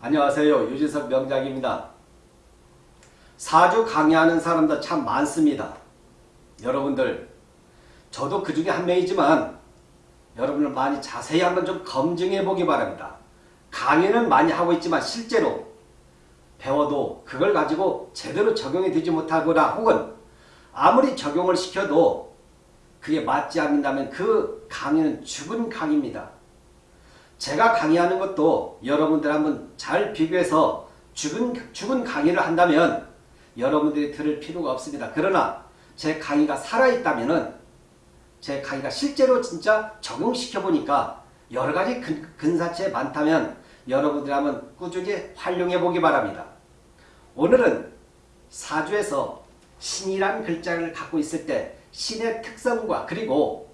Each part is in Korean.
안녕하세요. 유진석 명작입니다. 사주 강의하는 사람도 참 많습니다. 여러분들 저도 그 중에 한 명이지만 여러분들 많이 자세히 한번 좀 검증해 보기 바랍니다. 강의는 많이 하고 있지만 실제로 배워도 그걸 가지고 제대로 적용이 되지 못하거나 혹은 아무리 적용을 시켜도 그게 맞지 않는다면 그 강의는 죽은 강의입니다. 제가 강의하는 것도 여러분들 한번 잘 비교해서 죽은, 죽은 강의를 한다면 여러분들이 들을 필요가 없습니다. 그러나 제 강의가 살아있다면 제 강의가 실제로 진짜 적용시켜 보니까 여러 가지 근, 근사체 많다면 여러분들이 한번 꾸준히 활용해 보기 바랍니다. 오늘은 사주에서 신이란 글자를 갖고 있을 때 신의 특성과 그리고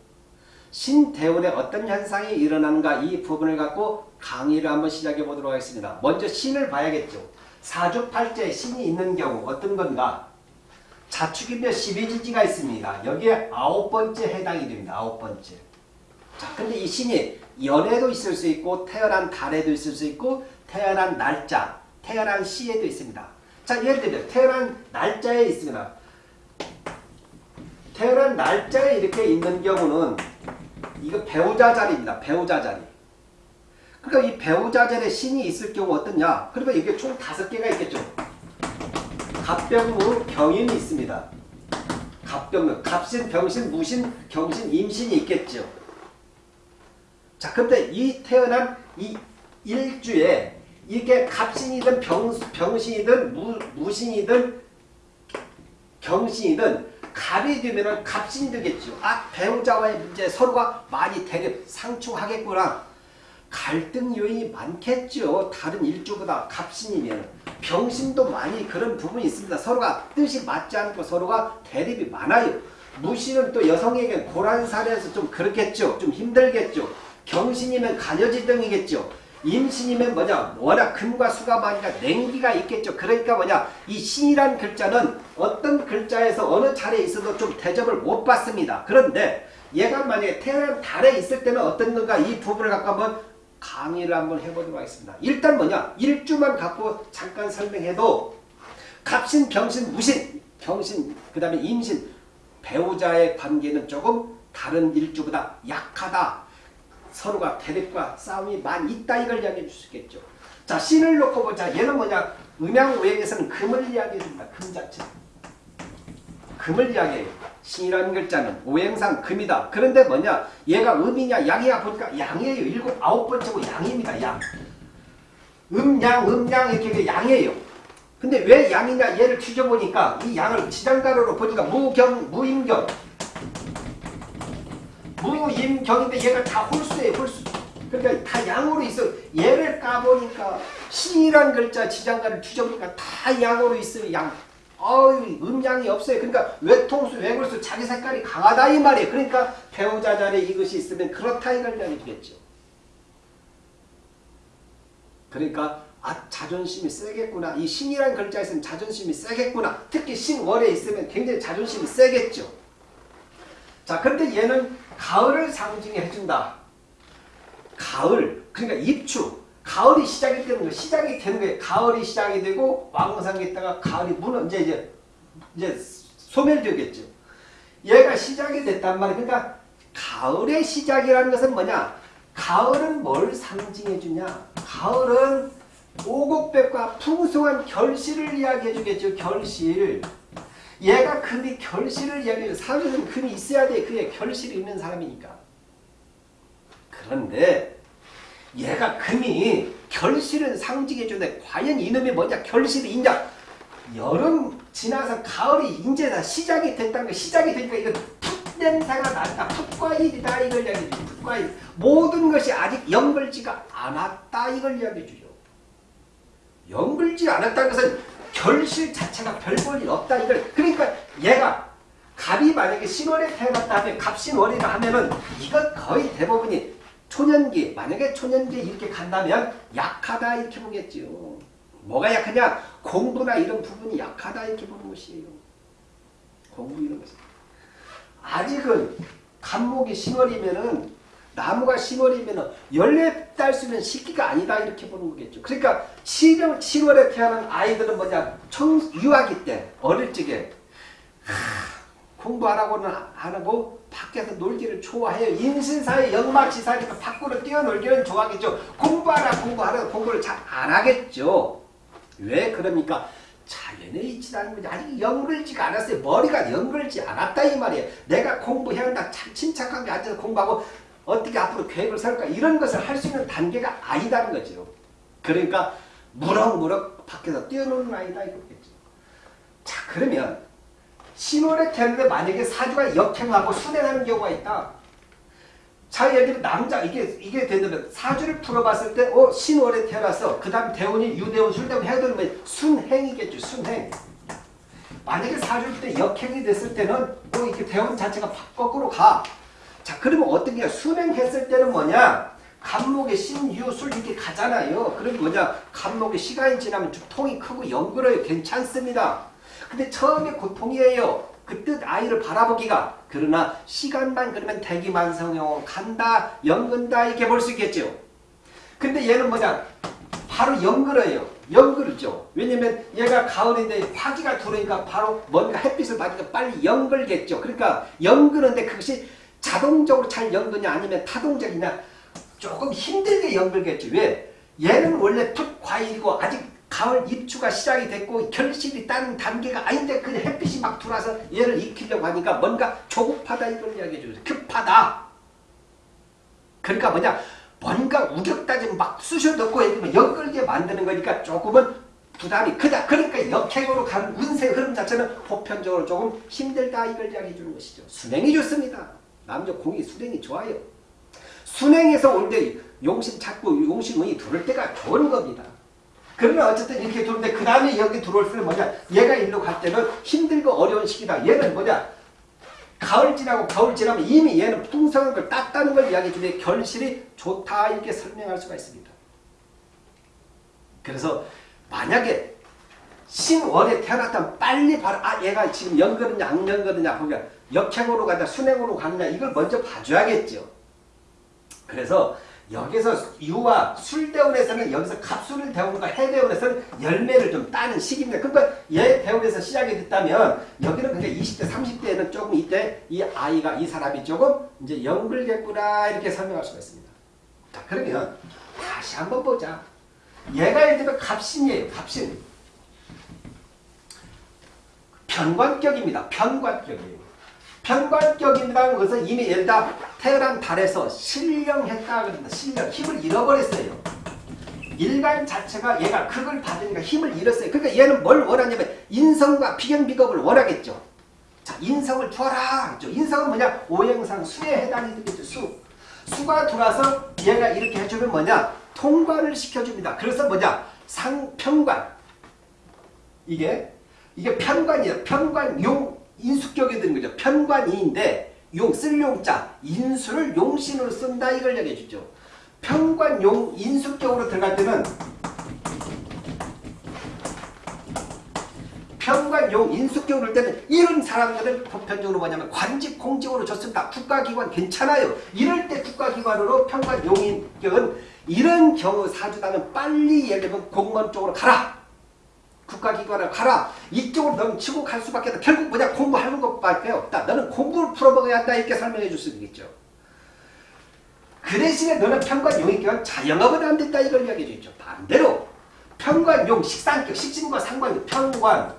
신대운에 어떤 현상이 일어나는가 이 부분을 갖고 강의를 한번 시작해 보도록 하겠습니다. 먼저 신을 봐야겠죠. 사주팔자에 신이 있는 경우 어떤 건가? 자축이며 12지지가 있습니다. 여기에 아홉 번째 해당이 됩니다. 아홉 번째. 자, 근데 이 신이 연애도 있을 수 있고 태어난 달에도 있을 수 있고 태어난 날짜, 태어난 시에도 있습니다. 자, 예를 들면 태어난 날짜에 있습니다. 태어난 날짜에 이렇게 있는 경우는 이거 배우자 자리입니다. 배우자 자리. 그러니까 이 배우자 자리에 신이 있을 경우 어떠냐? 그러면 이게 총 다섯 개가 있겠죠. 갑병무 경인이 있습니다. 갑병무, 갑신, 병신, 무신, 경신, 임신이 있겠죠. 자, 근데 이 태어난 이 일주에 이게 갑신이든 병, 병신이든 무, 무신이든 경신이든 갑이 되면은 갑신이 되겠죠. 아 배우자와의 문제 서로가 많이 대립 상충하겠구나. 갈등 요인이 많겠죠. 다른 일주보다 갑신이면 병신도 많이 그런 부분이 있습니다. 서로가 뜻이 맞지 않고 서로가 대립이 많아요. 무신은 또 여성에게 고란살에서 좀 그렇겠죠. 좀 힘들겠죠. 경신이면 가녀지 등이겠죠. 임신이면 뭐냐 워낙 금과 수가 많으니까 냉기가 있겠죠. 그러니까 뭐냐 이 신이란 글자는 어떤 글자에서 어느 자리에 있어도 좀 대접을 못 받습니다. 그런데 얘가 만약에 태어난 달에 있을 때는 어떤 건가 이 부분을 갖고 한번 강의를 한번 해보도록 하겠습니다. 일단 뭐냐 일주만 갖고 잠깐 설명해도 갑신, 병신, 무신, 병신, 그 다음에 임신 배우자의 관계는 조금 다른 일주보다 약하다. 서로가 대립과 싸움이 많이 있다 이걸 이야기해 있겠죠. 자 신을 놓고 보자. 얘는 뭐냐 음양오행에서는 금을 이야기해 줍니다. 금 자체. 금을 이야기해요. 신이라는 글자는 오행상 금이다. 그런데 뭐냐 얘가 음이냐 양이냐 보니까 양이에요. 일곱 아홉 번째고 양입니다. 양. 음양 음양 이렇게 양이에요. 근데 왜 양이냐 얘를 뒤져보니까 이 양을 지장가로로 보니까 무경 무임경 무 임 경인데 얘가 다 홀수예요. 홀수. 그러니까 다 양으로 있어. 얘를 까보니까 신이란 글자 지장가를 뒤져보니까 다 양으로 있어요. 양. 어이 음양이 없어요. 그러니까 외통수 외골수 자기 색깔이 강하다 이 말이에요. 그러니까 배우자 자리에 이것이 있으면 그렇다 이걸 이야기되겠죠. 그러니까 아 자존심이 세겠구나. 이 신이란 글자에 있으면 자존심이 세겠구나. 특히 신월에 있으면 굉장히 자존심이 세겠죠. 자, 근데 얘는 가을을 상징해 준다. 가을, 그러니까 입추. 가을이 시작이 되는 거예요. 시작이 되는 거예요. 가을이 시작이 되고 왕성이 있다가 가을이 무너 이제 이제 이제 소멸되겠죠. 얘가 시작이 됐단 말이에요. 그러니까 가을의 시작이라는 것은 뭐냐? 가을은 뭘 상징해 주냐? 가을은 오곡백과 풍성한 결실을 이야기해 주겠죠. 결실. 얘가 금이 결실을 이야기해 줘. 사주는 금이 있어야 돼. 그게 결실이 있는 사람이니까. 그런데 얘가 금이 결실은 상징해 주는데 과연 이놈이 뭐냐 결실이 있냐 여름 지나서 가을이 이제 다 시작이 됐다는 거 시작이 되니까 이건 풋 냄새가 난다 풋과일이다 이걸 이야기해 주죠 풋과일 모든 것이 아직 연글지가 않았다 이걸 이야기해 주죠 연글지 않았다는 것은 결실 자체가 별 볼일 없다 이걸 그러니까 얘가 갑이 만약에 신월에 태어났다 하면 갑신월이라 하면은 이것 거의 대부분이 초년기 만약에 초년기에 이렇게 간다면 약하다 이렇게 보겠죠. 뭐가 약하냐? 공부나 이런 부분이 약하다 이렇게 보는 것이에요. 공부 이런 것이. 아직은 간목이 신월이면은 나무가 10월이면 열매 딸수 있는 시기가 아니다 이렇게 보는 거겠죠. 그러니까 7월, 7월에 태어난 아이들은 뭐냐 청 유아기 때 어릴 적에 공부 안 하고 밖에서 놀기를 좋아해요. 임신사의 영마치사니까 밖으로 뛰어놀기는 좋아하겠죠. 공부하라 공부하라 공부를 잘 안 하겠죠. 왜 그럽니까? 자연에 있지 않은 거지. 아직 연글지가 않았어요. 머리가 연글지 않았다 이 말이에요. 내가 공부해야 한다. 참 침착하게 앉아서 공부하고 어떻게 앞으로 계획을 세울까 이런 것을 할 수 있는 단계가 아니다는 거죠. 그러니까 무럭무럭 밖에서 뛰어노는 아이다 이거겠죠. 자 그러면 신월에 태어났는데 만약에 사주가 역행하고 순행하는 경우가 있다. 자 예를 들면 남자 이게 이게 되면 사주를 풀어봤을 때어 신월에 태어나서 그 다음 대운이 유대운 술대운 해두면 순행이겠죠 순행. 만약에 사주일 때 역행이 됐을 때는 또 이렇게 대운 자체가 거꾸로 가. 자 그러면 어떤 게 순행했을 때는 뭐냐? 간목의 신유술 이렇게 가잖아요. 그럼 뭐냐? 간목의 시간이 지나면 좀 통이 크고 연그러요. 괜찮습니다. 근데 처음에 고통이에요. 그 뜻 아이를 바라보기가. 그러나 시간만 그러면 대기만성형 간다, 연근다 이렇게 볼 수 있겠죠. 근데 얘는 뭐냐? 바로 연그러요. 연그르죠. 왜냐면 얘가 가을인데 화기가 들어오니까 바로 뭔가 햇빛을 받으니까 빨리 연글겠죠. 그러니까 연그는데 그것이 자동적으로 잘 연그냐 아니면 타동적이냐 조금 힘들게 연글겠죠. 왜? 얘는 원래 풋 과일이고 아직 가을 입추가 시작이 됐고 결실이 따는 단계가 아닌데 그 햇빛이 막 들어와서 얘를 익히려고 하니까 뭔가 조급하다 이걸 이야기해 주죠. 급하다. 그러니까 뭐냐 뭔가 우격다짐 막 쑤셔 넣고 해주면 연끌게 만드는 거니까 조금은 부담이 크다. 그러니까 역행으로 가는 운세 흐름 자체는 보편적으로 조금 힘들다 이걸 이야기해 주는 것이죠. 순행이 좋습니다. 남자 공이 순행이 좋아요. 순행에서 올 때 용신 찾고 용신운이 들을 때가 좋은 겁니다. 그러면 어쨌든 이렇게 들어오는데 그 다음에 여기 들어올 때는 뭐냐 얘가 일로 갈 때는 힘들고 어려운 시기다. 얘는 뭐냐 가을 지나고 겨울 지나면 이미 얘는 풍성한 걸 땄다는 걸 이야기해 주는데 결실이 좋다 이렇게 설명할 수가 있습니다. 그래서 만약에 신월에 태어났다면 빨리 바로 아 얘가 지금 연거느냐 악연거느냐 그러니까 역행으로 가냐 순행으로 가느냐 이걸 먼저 봐줘야겠죠. 그래서 여기서 유와 술대운에서는 여기서 갑술을 대운과 해대운에서는 열매를 좀 따는 시기입니다. 그러니까 얘 대운에서 시작이 됐다면 여기는 그냥 20대 30대에는 조금 이때 이 아이가 이 사람이 조금 이제 연글겠구나 이렇게 설명할 수가 있습니다. 자 그러면 다시 한번 보자. 얘가 예를 들면 갑신이에요. 갑신. 편관격입니다. 편관격이에요. 편관격이라는 것은 이미 얘다 태어난 달에서 실령했다 그럽니다. 실령. 힘을 잃어버렸어요. 일간 자체가 얘가 극을 받으니까 힘을 잃었어요. 그러니까 얘는 뭘 원하냐면 인성과 비경비겁을 원하겠죠. 자, 인성을 줘라. 그죠? 인성은 뭐냐? 오행상 수에 해당이 되겠죠. 수. 수가 들어와서 얘가 이렇게 해주면 뭐냐? 통관을 시켜줍니다. 그래서 뭐냐? 상편관. 이게 이게 편관이에요. 편관 용 인수격에 드는 거죠. 편관이인데 용 쓸 용자 인수를 용신으로 쓴다 이걸 얘기해 주죠. 편관용 인수격으로 들어갈 때는 편관용 인수격으로 때는 이런 사람들은 보편적으로 뭐냐면 관직 공직으로 좋습니다. 국가기관 괜찮아요. 이럴 때 국가기관으로 편관용인격은 이런 경우 사주단은 빨리 예를 들면 공무원 쪽으로 가라. 국가기관을 가라. 이쪽으로 너는 치고 갈 수밖에 없다. 결국 뭐냐 공부하는 것밖에 없다. 너는 공부를 풀어먹어야 한다. 이렇게 설명해 줄 수 있겠죠. 그 대신에 너는 편관용이기관 자영업은 안 된다. 이걸 이야기해 주죠. 반대로 편관용 식상격 식신과 상관용 편관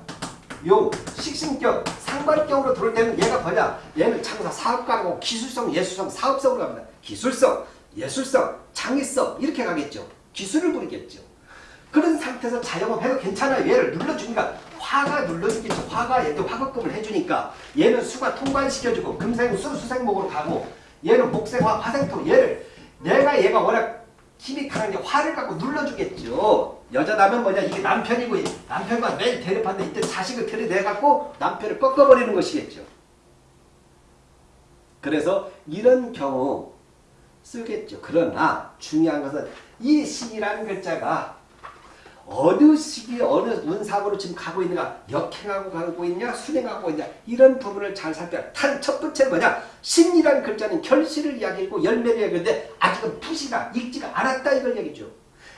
용 식신격 상관격으로 들어올 때는 얘가 뭐냐 얘는 창사 사업가고 기술성 예술성 사업성으로 갑니다. 기술성 예술성 창의성 이렇게 가겠죠. 기술을 부리겠죠. 그런 상태에서 자영업해도 괜찮아요. 얘를 눌러주니까 화가 눌러주겠죠. 화가 얘도 화급금을 해주니까 얘는 수가 통관시켜주고 금생 수 수생목으로 가고 얘는 목생화 화생토 얘를 내가 얘가 워낙 힘이 강한데 화를 갖고 눌러주겠죠. 여자라면 뭐냐 이게 남편이고 남편과 매일 대립하는데 이때 자식을 들이대갖고 남편을 꺾어버리는 것이겠죠. 그래서 이런 경우 쓰겠죠. 그러나 중요한 것은 이 신이라는 글자가 어느 시기에 어느 운상으로 지금 가고 있는가 역행하고 가고 있냐 순행하고 있냐 이런 부분을 잘 살펴야 탄첫 번째 뭐냐 신이라는 글자는 결실을 이야기하고 열매를 이야기하는데 아직은 푸시가 익지가 않았다 이걸 얘기죠.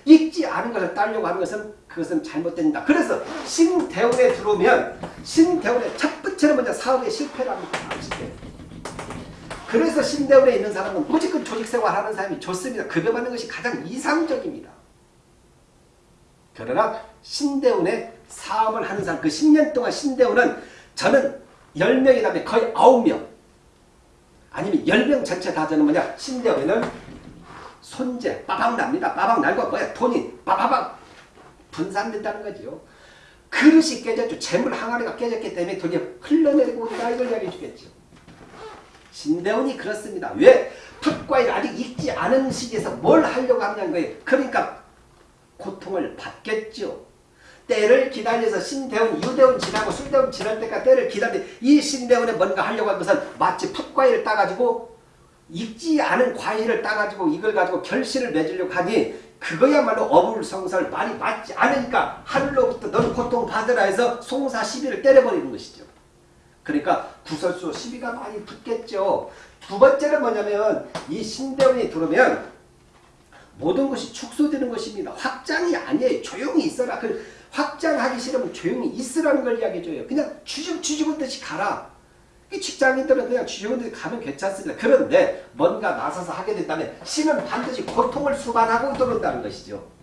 익지 않은 것을 따려고 하는 것은 그것은 잘못된다. 그래서 신대운에 들어오면 신대운의 첫 번째는 먼저 사업에 실패를 합니다. 그래서 신대운에 있는 사람은 무조건 조직생활 하는 사람이 좋습니다. 급여받는 것이 가장 이상적입니다. 그러나 신대운에 사업을 하는 사람 그 10년 동안 신대운은 저는 10명이 다음에 거의 9명 아니면 10명 전체 다 저는 뭐냐 신대운에는 손재 빠박 납니다. 빠박 날고 뭐야 돈이 빠바박 분산된다는 거죠. 그릇이 깨졌죠. 재물 항아리가 깨졌기 때문에 돈이 흘러내리고 있다 이걸 이야기해 주겠죠. 신대운이 그렇습니다. 왜? 풋과일 아직 익지 않은 시기에서 뭘 하려고 하냐는 거예요. 그러니까 고통을 받겠죠. 때를 기다려서 신대운, 유대운 지나고 술대운 지날 때까지 때를 기다리 이 신대운에 뭔가 하려고 한 것은 마치 풋과일을 따가지고 익지 않은 과일을 따가지고 이걸 가지고 결실을 맺으려고 하니 그거야말로 어불성설 말이 맞지 않으니까 하늘로부터 너는 고통받으라 해서 송사 시비를 때려버리는 것이죠. 그러니까 구설수 시비가 많이 붙겠죠. 두 번째는 뭐냐면 이 신대운이 들어오면 모든 것이 축소되는 것입니다. 확장이 아니에요. 조용히 있어라. 그 확장하기 싫으면 조용히 있으라는 걸 이야기해줘요. 그냥 쥐집, 쥐집은 듯이 가라. 직장인들은 그냥 쥐집은 듯이 가면 괜찮습니다. 그런데 뭔가 나서서 하게 된다면 신은 반드시 고통을 수반하고 들어온다는 것이죠.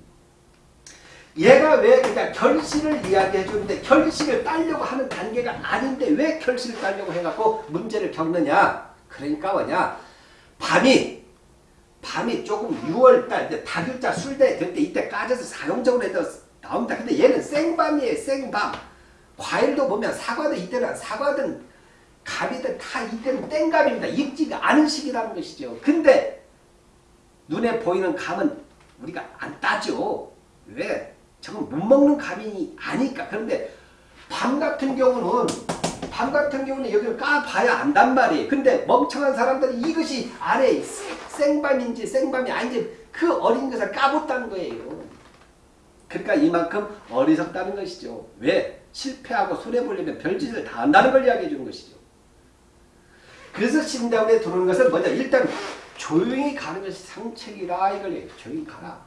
얘가 왜 그냥 결실을 이야기해 주는데 결실을 따려고 하는 단계가 아닌데 왜 결실을 따려고 해갖고 문제를 겪느냐. 그러니까 뭐냐. 밤이 밤이 조금 6월달 이제 다글자 술대 될 때 이때 까져서 사용적으로 해도 나옵니다. 근데 얘는 생밤이에요. 생밤. 과일도 보면 사과도 이때는 사과든 감이든 다 이때는 땡감입니다. 익지가 않은 시기라는 것이죠. 근데 눈에 보이는 감은 우리가 안 따죠. 왜? 저건 못 먹는 감이 아니까. 그런데 밤 같은 경우는 밤 같은 경우는 여기를 까봐야 안단 말이에요. 근데 멍청한 사람들이 이것이 아래 생밤인지 생밤이 아닌지 그 어린 것을 까봤다는 거예요. 그러니까 이만큼 어리석다는 것이죠. 왜? 실패하고 손해보려면 별짓을 다 한다는 걸 이야기해 주는 것이죠. 그래서 신대원에 들어오는 것은 먼저 일단 조용히 가는 것이 상책이라 이걸 얘기해 조용히 가라.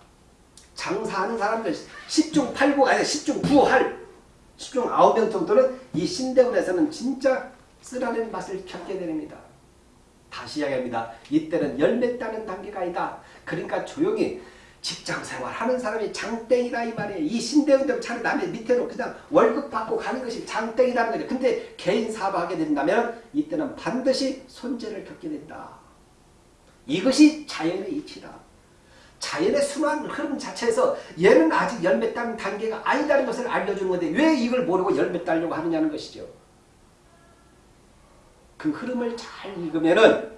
장사하는 사람들 10중 8구 아니 10중 9할 10중 9명 정도는 이 신대원에서는 진짜 쓰라는 맛을 겪게 됩니다. 다시 이야기합니다. 이때는 열매 따는 단계가 아니다. 그러니까 조용히 직장생활 하는 사람이 장땡이다 이 말이에요. 이 신대원들 차라리 남의 밑으로 그냥 월급 받고 가는 것이 장땡이라는 거죠. 근데 개인 사업하게 된다면 이때는 반드시 손재를 겪게 된다. 이것이 자연의 이치다. 자연의 순환 흐름 자체에서 얘는 아직 열매 따는 단계가 아니다는 것을 알려주는 건데 왜 이걸 모르고 열매 따려고 하느냐는 것이죠. 그 흐름을 잘 읽으면은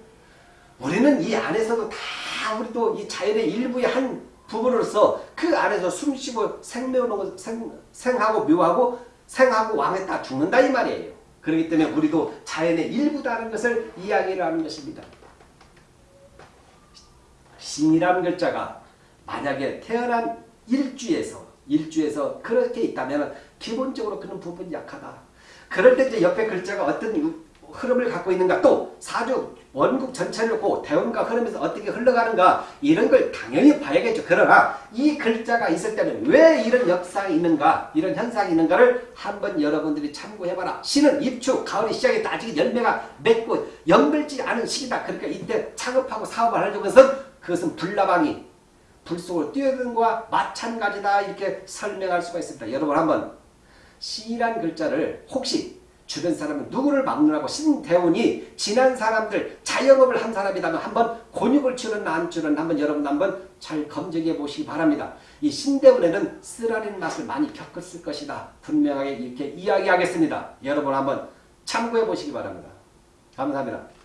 우리는 이 안에서도 다 우리도 이 자연의 일부의 한 부분으로서 그 안에서 숨쉬고 생명하고 생, 생하고 묘하고 생하고 왕에 다 죽는다 이 말이에요. 그렇기 때문에 우리도 자연의 일부다는 것을 이야기를 하는 것입니다. 신이라는 글자가 만약에 태어난 일주에서 일주에서 그렇게 있다면 기본적으로 그런 부분이 약하다. 그럴 때 이제 옆에 글자가 어떤 흐름을 갖고 있는가 또 사주 원국 전체를 보고 대원과 흐름에서 어떻게 흘러가는가 이런 걸 당연히 봐야겠죠. 그러나 이 글자가 있을 때는 왜 이런 역사가 있는가 이런 현상이 있는가를 한번 여러분들이 참고해봐라. 신은 입추 가을이 시작했다. 아직 열매가 맺고 연결지 않은 시기다. 그러니까 이때 창업하고 사업을 하려고 해서 그것은 불나방이 불 속으로 뛰어드는 것과 마찬가지다 이렇게 설명할 수가 있습니다. 여러분 한번 시란 글자를 혹시 주변 사람은 누구를 막느라고 신대운이 지난 사람들 자영업을 한 사람이라면 한번 곤욕을 치는 난줄은 한번 여러분 한번 잘 검증해 보시기 바랍니다. 이 신대운에는 쓰라린 맛을 많이 겪었을 것이다. 분명하게 이렇게 이야기하겠습니다. 여러분 한번 참고해 보시기 바랍니다. 감사합니다.